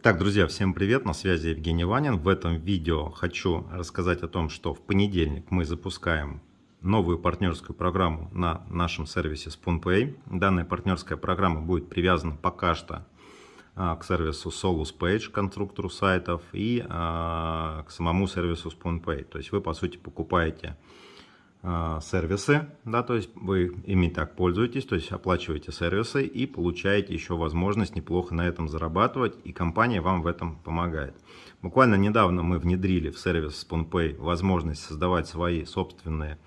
Итак, друзья, всем привет, на связи Евгений Ванин. В этом видео хочу рассказать о том, что в понедельник мы запускаем новую партнерскую программу на нашем сервисе SpoonPay. Данная партнерская программа будет привязана пока что а, к сервису Solus Page, конструктору сайтов, и а, к самому сервису SpoonPay. То есть вы, по сути, покупаете сервисы, да, то есть вы ими так пользуетесь, то есть оплачиваете сервисы и получаете еще возможность неплохо на этом зарабатывать, и компания вам в этом помогает. Буквально недавно мы внедрили в сервис SpoonPay возможность создавать свои собственные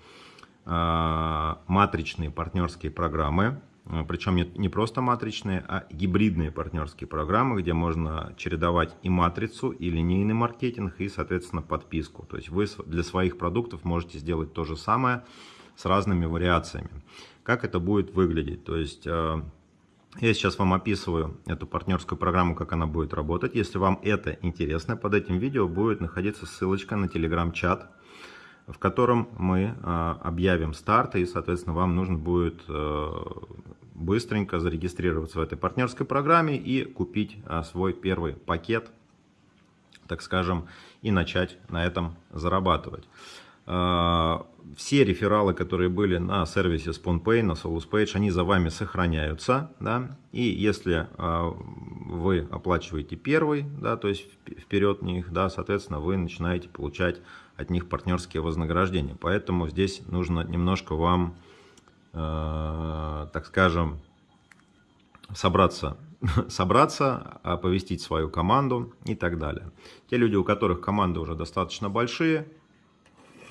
э, матричные партнерские программы, Причем не просто матричные, а гибридные партнерские программы, где можно чередовать и матрицу, и линейный маркетинг, и, соответственно, подписку. То есть вы для своих продуктов можете сделать то же самое с разными вариациями. Как это будет выглядеть? То есть э, я сейчас вам описываю эту партнерскую программу, как она будет работать. Если вам это интересно, под этим видео будет находиться ссылочка на телеграм-чат, в котором мы э, объявим старт, и, соответственно, вам нужно будет быстренько зарегистрироваться в этой партнерской программе и купить а, свой первый пакет, так скажем, и начать на этом зарабатывать. А, все рефералы, которые были на сервисе SpoonPay, на SolusPage, они за вами сохраняются. Да? И если а, вы оплачиваете первый, да, то есть вперед них, да, соответственно, вы начинаете получать от них партнерские вознаграждения. Поэтому здесь нужно немножко вам Э, так скажем, собраться, собраться, оповестить свою команду и так далее. Те люди, у которых команды уже достаточно большие,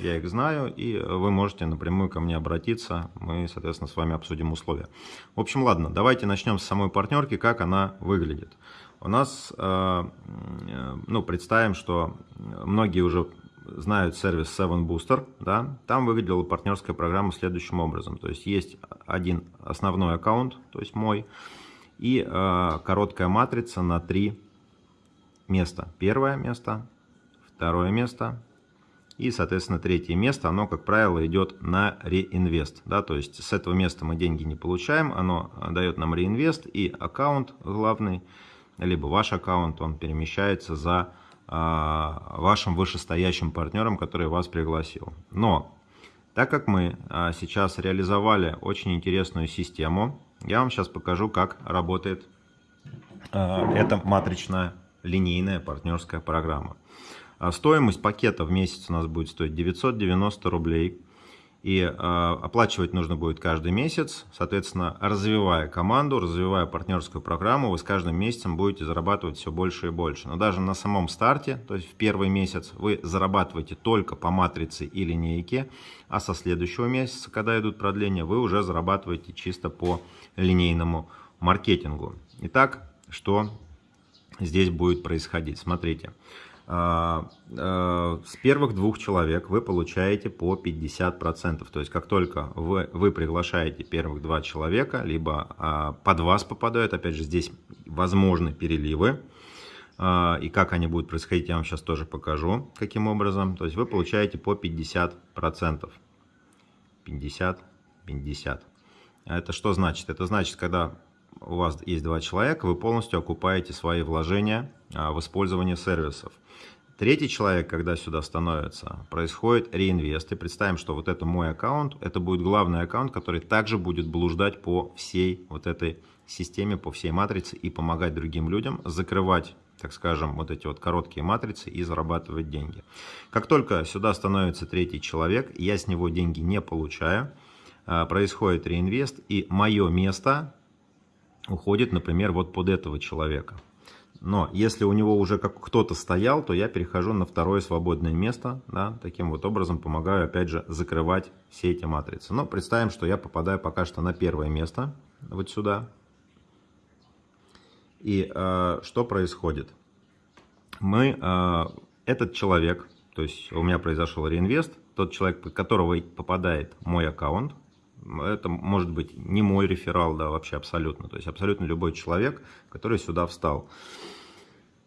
я их знаю, и вы можете напрямую ко мне обратиться, мы, соответственно, с вами обсудим условия. В общем, ладно, давайте начнем с самой партнерки, как она выглядит. У нас, э, ну, представим, что многие уже знают сервис Seven Booster, да, там выглядела партнерская программа следующим образом. То есть есть один основной аккаунт, то есть мой, и э, короткая матрица на три места. Первое место, второе место и, соответственно, третье место, оно, как правило, идет на реинвест. Да, то есть с этого места мы деньги не получаем, оно дает нам реинвест, и аккаунт главный, либо ваш аккаунт, он перемещается за а, вашим вышестоящим партнером, который вас пригласил. Но, так как мы а, сейчас реализовали очень интересную систему, я вам сейчас покажу, как работает а, эта матричная линейная партнерская программа. Стоимость пакета в месяц у нас будет стоить 990 рублей. И э, оплачивать нужно будет каждый месяц. Соответственно, развивая команду, развивая партнерскую программу, вы с каждым месяцем будете зарабатывать все больше и больше. Но даже на самом старте, то есть в первый месяц, вы зарабатываете только по матрице и линейке, а со следующего месяца, когда идут продления, вы уже зарабатываете чисто по линейному маркетингу. Итак, что здесь будет происходить? Смотрите. А, а, с первых двух человек вы получаете по 50%. То есть, как только вы, вы приглашаете первых два человека, либо а, под вас попадают, опять же, здесь возможны переливы. И как они будут происходить, я вам сейчас тоже покажу, каким образом. То есть, вы получаете по 50%. 50, 50. Это что значит? Это значит, когда у вас есть два человека, вы полностью окупаете свои вложения в использование сервисов. Третий человек, когда сюда становится, происходит реинвест. И представим, что вот это мой аккаунт, это будет главный аккаунт, который также будет блуждать по всей вот этой системе, по всей матрице и помогать другим людям закрывать так скажем, вот эти вот короткие матрицы и зарабатывать деньги. Как только сюда становится третий человек, я с него деньги не получаю, а, происходит реинвест, и мое место уходит, например, вот под этого человека. Но если у него уже как кто-то стоял, то я перехожу на второе свободное место. Да, таким вот образом помогаю, опять же, закрывать все эти матрицы. Но представим, что я попадаю пока что на первое место, вот сюда. И э, что происходит? Мы, э, этот человек, то есть у меня произошел реинвест, тот человек, под которого попадает мой аккаунт, это может быть не мой реферал, да, вообще абсолютно. То есть абсолютно любой человек, который сюда встал.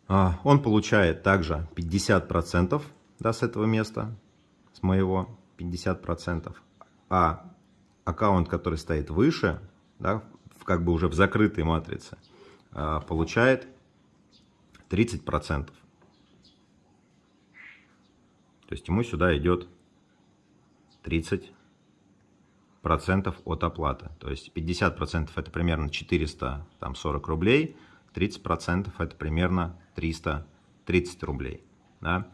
А, он получает также 50% да, с этого места, с моего 50%. А аккаунт, который стоит выше, да, как бы уже в закрытой матрице, а, получает 30%. То есть ему сюда идет 30% от оплаты. То есть 50% это примерно 440 рублей, 30% это примерно 330 рублей. Да?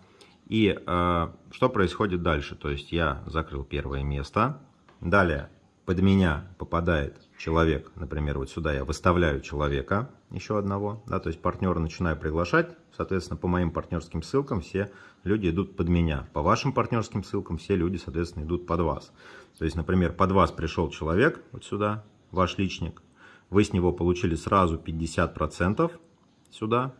И э, что происходит дальше? То есть я закрыл первое место, далее под меня попадает человек, например, вот сюда я выставляю человека, еще одного, да, то есть партнера начинаю приглашать, соответственно, по моим партнерским ссылкам все люди идут под меня, по вашим партнерским ссылкам все люди, соответственно, идут под вас. То есть, например, под вас пришел человек, вот сюда, ваш личник, вы с него получили сразу 50% сюда,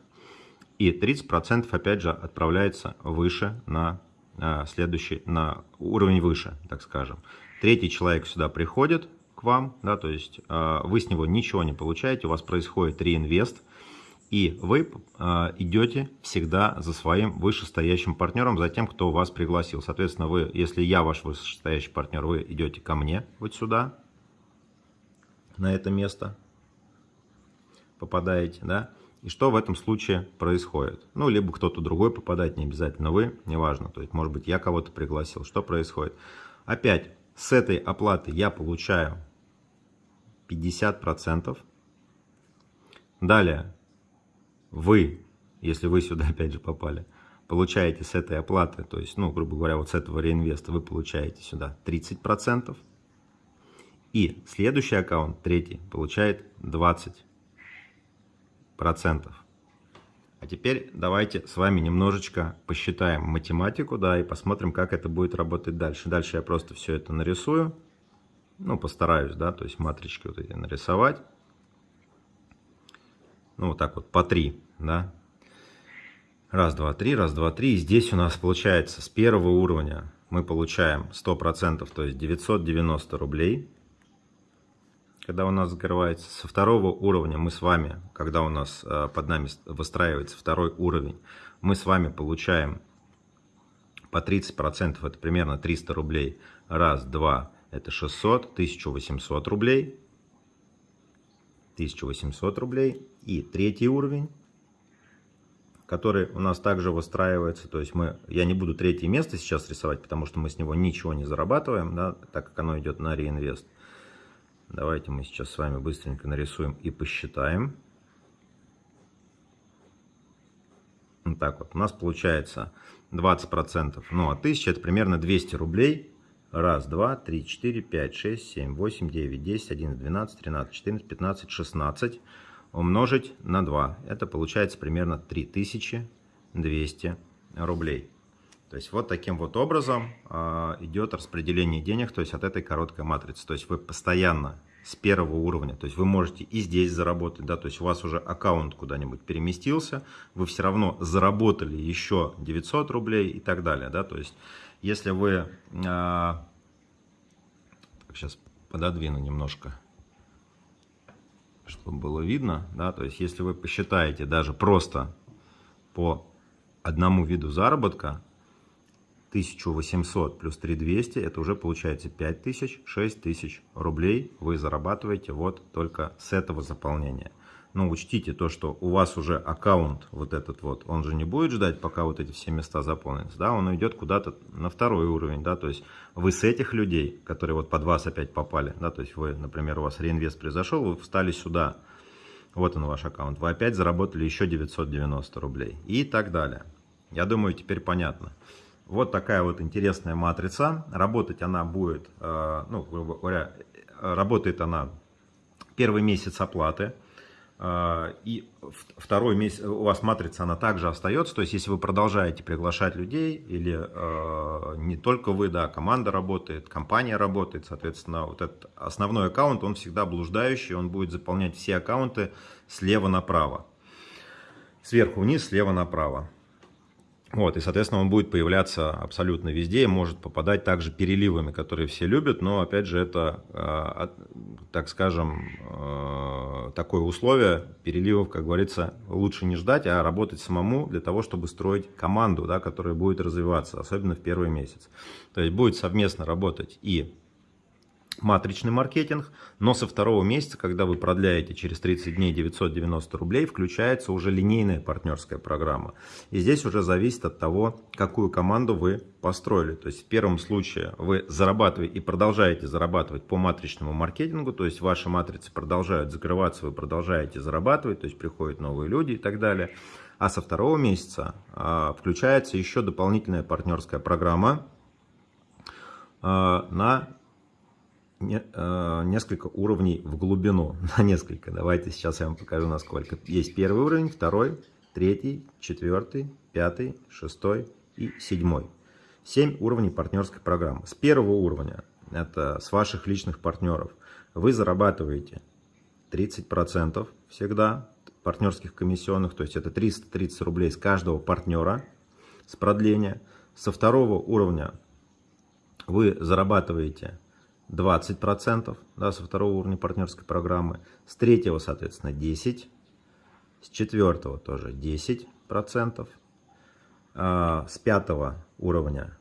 и 30% опять же отправляется выше на а, следующий, на уровень выше, так скажем. Третий человек сюда приходит к вам, да, то есть а, вы с него ничего не получаете, у вас происходит реинвест, и вы э, идете всегда за своим вышестоящим партнером, за тем, кто вас пригласил. Соответственно, вы, если я ваш вышестоящий партнер, вы идете ко мне вот сюда, на это место, попадаете, да, и что в этом случае происходит? Ну, либо кто-то другой попадает, не обязательно вы, неважно. То есть, может быть, я кого-то пригласил. Что происходит? Опять, с этой оплаты я получаю 50%. Далее, вы, если вы сюда опять же попали, получаете с этой оплаты, то есть, ну, грубо говоря, вот с этого реинвеста вы получаете сюда 30%. И следующий аккаунт, третий, получает 20% процентов. А теперь давайте с вами немножечко посчитаем математику, да, и посмотрим, как это будет работать дальше. Дальше я просто все это нарисую, ну, постараюсь, да, то есть матрички вот эти нарисовать. Ну, вот так вот, по три, да. Раз, два, три, раз, два, три. И здесь у нас получается с первого уровня мы получаем 100%, то есть 990 рублей когда у нас закрывается. Со второго уровня мы с вами, когда у нас э, под нами выстраивается второй уровень, мы с вами получаем по 30%, это примерно 300 рублей. Раз, два, это 600, 1800 рублей. 1800 рублей. И третий уровень, который у нас также выстраивается. То есть мы, я не буду третье место сейчас рисовать, потому что мы с него ничего не зарабатываем, да, так как оно идет на реинвест. Давайте мы сейчас с вами быстренько нарисуем и посчитаем. Вот так вот. У нас получается 20%. Ну, а 1000 это примерно 200 рублей. Раз, два, три, четыре, пять, шесть, семь, восемь, девять, десять, одиннадцать, двенадцать, тринадцать, четырнадцать, пятнадцать, шестнадцать. Умножить на 2. Это получается примерно 3200 рублей. То есть вот таким вот образом э, идет распределение денег, то есть от этой короткой матрицы. То есть вы постоянно с первого уровня, то есть вы можете и здесь заработать, да, то есть у вас уже аккаунт куда-нибудь переместился, вы все равно заработали еще 900 рублей и так далее, да, то есть если вы, э, сейчас пододвину немножко, чтобы было видно, да, то есть если вы посчитаете даже просто по одному виду заработка, 1800 плюс 3200, это уже получается 5000, 6000 рублей вы зарабатываете вот только с этого заполнения. Но учтите то, что у вас уже аккаунт вот этот вот, он же не будет ждать, пока вот эти все места заполнятся, да, он уйдет куда-то на второй уровень, да, то есть вы с этих людей, которые вот под вас опять попали, да, то есть вы, например, у вас реинвест произошел, вы встали сюда, вот он ваш аккаунт, вы опять заработали еще 990 рублей и так далее. Я думаю, теперь понятно. Вот такая вот интересная матрица. Работать она будет, э, ну, грубо говоря, работает она первый месяц оплаты. Э, и второй месяц у вас матрица, она также остается. То есть, если вы продолжаете приглашать людей, или э, не только вы, да, команда работает, компания работает, соответственно, вот этот основной аккаунт, он всегда блуждающий, он будет заполнять все аккаунты слева направо. Сверху вниз, слева направо. Вот, и, соответственно, он будет появляться абсолютно везде может попадать также переливами, которые все любят, но, опять же, это, э, так скажем, э, такое условие, переливов, как говорится, лучше не ждать, а работать самому для того, чтобы строить команду, да, которая будет развиваться, особенно в первый месяц. То есть будет совместно работать и матричный маркетинг, но со второго месяца, когда вы продляете через 30 дней 990 рублей, включается уже линейная партнерская программа. И здесь уже зависит от того, какую команду вы построили. То есть в первом случае вы зарабатываете и продолжаете зарабатывать по матричному маркетингу, то есть ваши матрицы продолжают закрываться, вы продолжаете зарабатывать, то есть приходят новые люди и так далее. А со второго месяца а, включается еще дополнительная партнерская программа а, на Э, несколько уровней в глубину, на несколько. Давайте сейчас я вам покажу, насколько. Есть первый уровень, второй, третий, четвертый, пятый, шестой и седьмой. Семь уровней партнерской программы. С первого уровня, это с ваших личных партнеров, вы зарабатываете 30% всегда партнерских комиссионных, то есть это 330 рублей с каждого партнера с продления. Со второго уровня вы зарабатываете 20% да, со второго уровня партнерской программы, с третьего, соответственно, 10%, с четвертого тоже 10%, а, с пятого уровня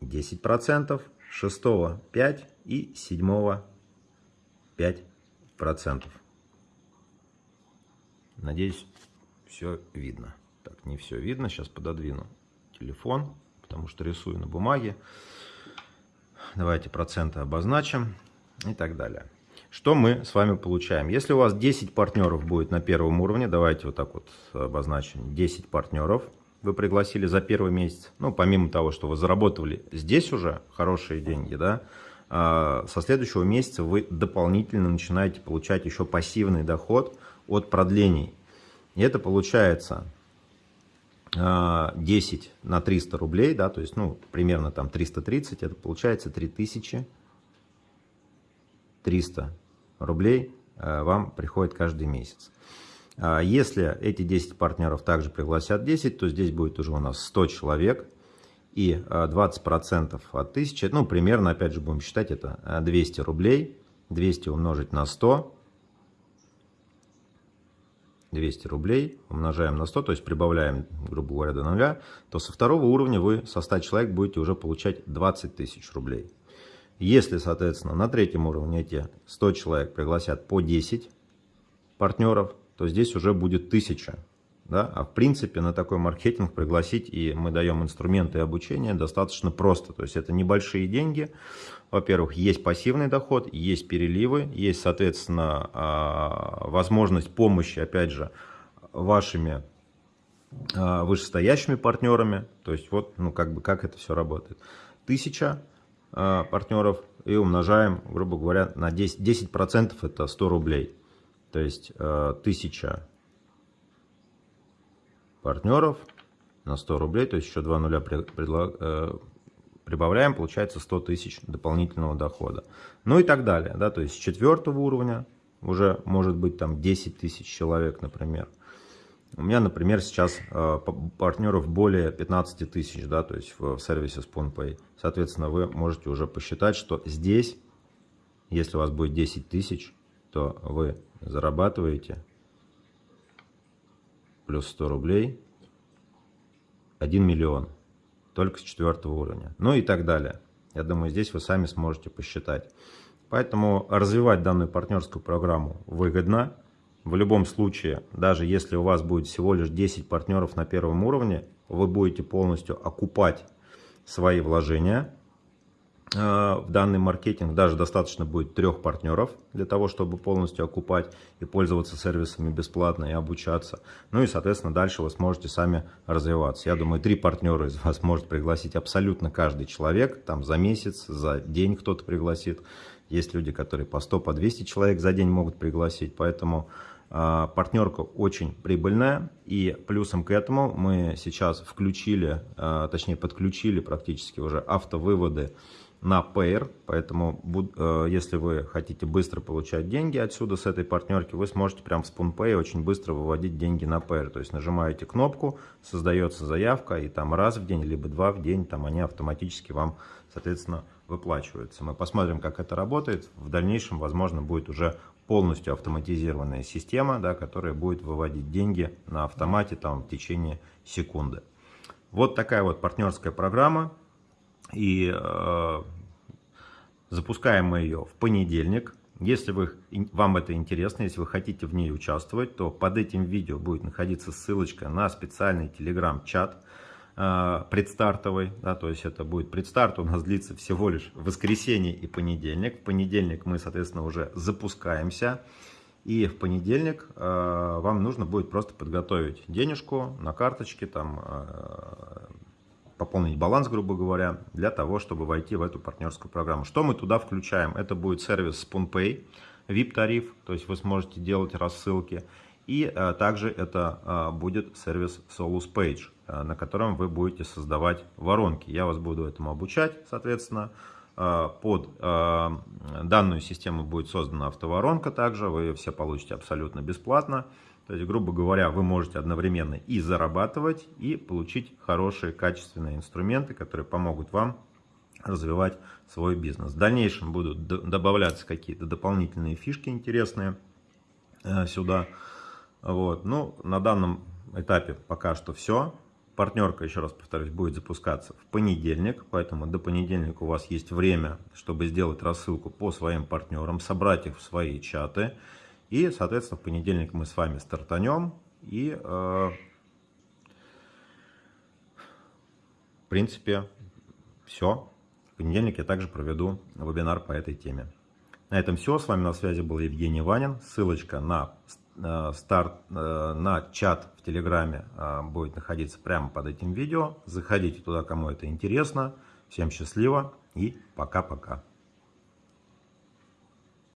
10%, шестого 5% и седьмого 5%. Надеюсь, все видно. Так, не все видно, сейчас пододвину телефон, потому что рисую на бумаге. Давайте проценты обозначим и так далее. Что мы с вами получаем? Если у вас 10 партнеров будет на первом уровне, давайте вот так вот обозначим. 10 партнеров вы пригласили за первый месяц. Ну, помимо того, что вы заработали здесь уже хорошие деньги, да, а, со следующего месяца вы дополнительно начинаете получать еще пассивный доход от продлений. И это получается 10 а, на 300 рублей, да, то есть, ну, примерно там 330, это получается 3300 рублей а, вам приходит каждый месяц. А если эти 10 партнеров также пригласят 10, то здесь будет уже у нас 100 человек и 20% от 1000, ну, примерно, опять же, будем считать, это 200 рублей, 200 умножить на 100, 200 рублей, умножаем на 100, то есть прибавляем, грубо говоря, до нуля, то со второго уровня вы со 100 человек будете уже получать 20 тысяч рублей. Если, соответственно, на третьем уровне эти 100 человек пригласят по 10 партнеров, то здесь уже будет 1000 да? А в принципе на такой маркетинг пригласить, и мы даем инструменты обучения, достаточно просто. То есть это небольшие деньги. Во-первых, есть пассивный доход, есть переливы, есть, соответственно, а, возможность помощи, опять же, вашими а, вышестоящими партнерами. То есть вот, ну, как бы, как это все работает. Тысяча а, партнеров и умножаем, грубо говоря, на 10%, 10% это 100 рублей. То есть тысяча партнеров на 100 рублей, то есть еще 2 нуля э, прибавляем, получается 100 тысяч дополнительного дохода. Ну и так далее, да, то есть с четвертого уровня уже может быть там 10 тысяч человек, например. У меня, например, сейчас э, партнеров более 15 тысяч, да, то есть в, сервисе SpoonPay. Соответственно, вы можете уже посчитать, что здесь, если у вас будет 10 тысяч, то вы зарабатываете плюс 100 рублей 1 миллион только с четвертого уровня. Ну и так далее. Я думаю, здесь вы сами сможете посчитать. Поэтому развивать данную партнерскую программу выгодно. В любом случае, даже если у вас будет всего лишь 10 партнеров на первом уровне, вы будете полностью окупать свои вложения в данный маркетинг даже достаточно будет трех партнеров для того, чтобы полностью окупать и пользоваться сервисами бесплатно и обучаться. Ну и, соответственно, дальше вы сможете сами развиваться. Я думаю, три партнера из вас может пригласить абсолютно каждый человек, там за месяц, за день кто-то пригласит. Есть люди, которые по 100, по 200 человек за день могут пригласить, поэтому э, партнерка очень прибыльная. И плюсом к этому мы сейчас включили, э, точнее подключили практически уже автовыводы на Payer, поэтому э, если вы хотите быстро получать деньги отсюда, с этой партнерки, вы сможете прямо в SpoonPay очень быстро выводить деньги на Payer. То есть нажимаете кнопку, создается заявка, и там раз в день, либо два в день, там они автоматически вам, соответственно, выплачиваются. Мы посмотрим, как это работает. В дальнейшем, возможно, будет уже полностью автоматизированная система, да, которая будет выводить деньги на автомате там, в течение секунды. Вот такая вот партнерская программа. И э, Запускаем мы ее в понедельник. Если вы, вам это интересно, если вы хотите в ней участвовать, то под этим видео будет находиться ссылочка на специальный телеграм-чат э, предстартовый. Да, то есть это будет предстарт, у нас длится всего лишь воскресенье и понедельник. В понедельник мы, соответственно, уже запускаемся. И в понедельник э, вам нужно будет просто подготовить денежку на карточке, там, э, пополнить баланс, грубо говоря, для того, чтобы войти в эту партнерскую программу. Что мы туда включаем? Это будет сервис SpoonPay, VIP-тариф, то есть вы сможете делать рассылки. И э, также это э, будет сервис Solus Page, э, на котором вы будете создавать воронки. Я вас буду этому обучать, соответственно. Под данную систему будет создана автоворонка также, вы все получите абсолютно бесплатно. То есть, грубо говоря, вы можете одновременно и зарабатывать, и получить хорошие, качественные инструменты, которые помогут вам развивать свой бизнес. В дальнейшем будут добавляться какие-то дополнительные фишки интересные э, сюда. Вот. Ну, на данном этапе пока что все. Партнерка, еще раз повторюсь, будет запускаться в понедельник, поэтому до понедельника у вас есть время, чтобы сделать рассылку по своим партнерам, собрать их в свои чаты. И, соответственно, в понедельник мы с вами стартанем. И, э, в принципе, все. В понедельник я также проведу вебинар по этой теме. На этом все. С вами на связи был Евгений Ванин. Ссылочка на Э, старт э, на чат в Телеграме э, будет находиться прямо под этим видео. Заходите туда, кому это интересно. Всем счастливо и пока-пока.